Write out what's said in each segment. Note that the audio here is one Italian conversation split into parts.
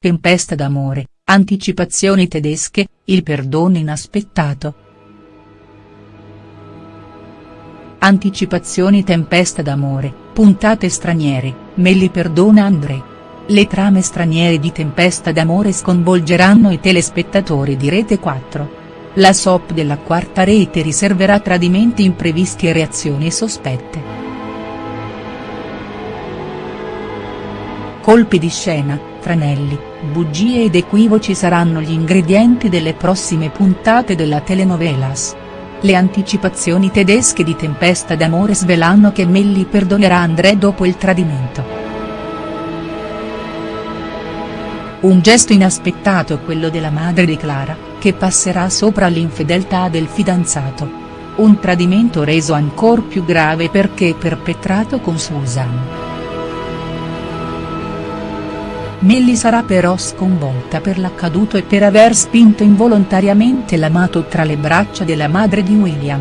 Tempesta d'amore, anticipazioni tedesche, il perdono inaspettato. Anticipazioni Tempesta d'amore, puntate straniere, Melli perdona André. Le trame straniere di Tempesta d'amore sconvolgeranno i telespettatori di Rete 4. La soap della quarta rete riserverà tradimenti imprevisti e reazioni sospette. Colpi di scena, tranelli, bugie ed equivoci saranno gli ingredienti delle prossime puntate della telenovelas. Le anticipazioni tedesche di Tempesta d'amore svelano che Melli perdonerà André dopo il tradimento. Un gesto inaspettato quello della madre di Clara, che passerà sopra l'infedeltà del fidanzato. Un tradimento reso ancor più grave perché perpetrato con Susan. Melli sarà però sconvolta per l'accaduto e per aver spinto involontariamente l'amato tra le braccia della madre di William.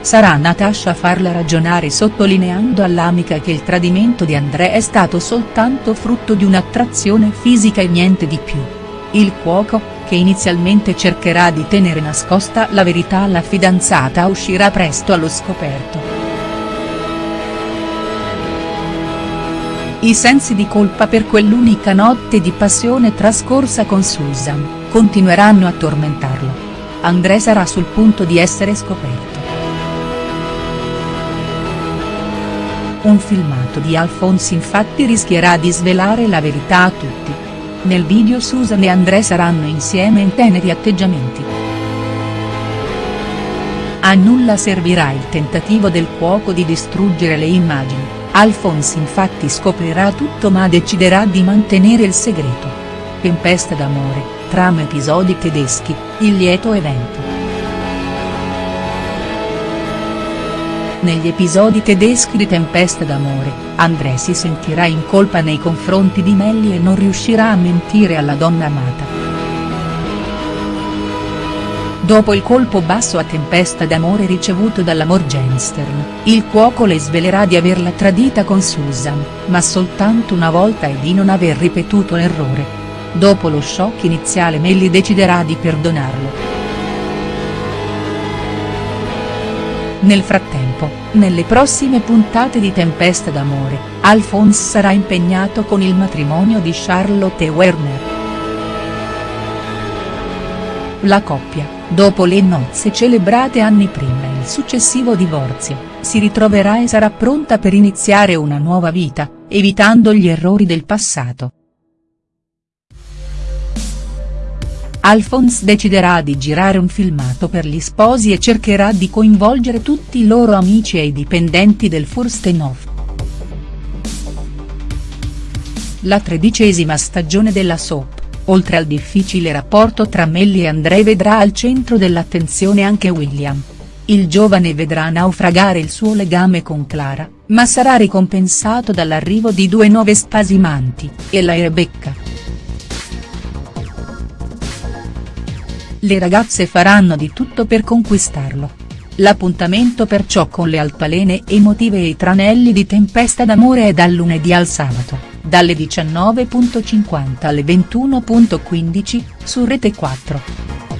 Sarà Natasha a farla ragionare sottolineando all'amica che il tradimento di André è stato soltanto frutto di un'attrazione fisica e niente di più. Il cuoco, che inizialmente cercherà di tenere nascosta la verità alla fidanzata uscirà presto allo scoperto. I sensi di colpa per quell'unica notte di passione trascorsa con Susan, continueranno a tormentarlo. André sarà sul punto di essere scoperto. Un filmato di Alphonse infatti rischierà di svelare la verità a tutti. Nel video Susan e André saranno insieme in teneri atteggiamenti. A nulla servirà il tentativo del cuoco di distruggere le immagini Alphonse infatti scoprirà tutto ma deciderà di mantenere il segreto. Tempesta d'amore, trama episodi tedeschi, il lieto evento. Negli episodi tedeschi di Tempesta d'amore, André si sentirà in colpa nei confronti di Melly e non riuscirà a mentire alla donna amata. Dopo il colpo basso a tempesta d'amore ricevuto dalla Morgenstern, il cuoco le svelerà di averla tradita con Susan, ma soltanto una volta e di non aver ripetuto l'errore. Dopo lo shock iniziale Melly deciderà di perdonarlo. Nel frattempo, nelle prossime puntate di Tempesta d'amore, Alphonse sarà impegnato con il matrimonio di Charlotte e Werner. La coppia, dopo le nozze celebrate anni prima e il successivo divorzio, si ritroverà e sarà pronta per iniziare una nuova vita, evitando gli errori del passato. Alphonse deciderà di girare un filmato per gli sposi e cercherà di coinvolgere tutti i loro amici e i dipendenti del Furstenhof. La tredicesima stagione della soap oltre al difficile rapporto tra Melly e André vedrà al centro dell'attenzione anche William. Il giovane vedrà naufragare il suo legame con Clara, ma sarà ricompensato dall'arrivo di due nuove spasimanti, Ella e Rebecca. Le ragazze faranno di tutto per conquistarlo. L'appuntamento perciò con le altalene emotive e i tranelli di tempesta d'amore è dal lunedì al sabato dalle 19.50 alle 21.15, su Rete 4.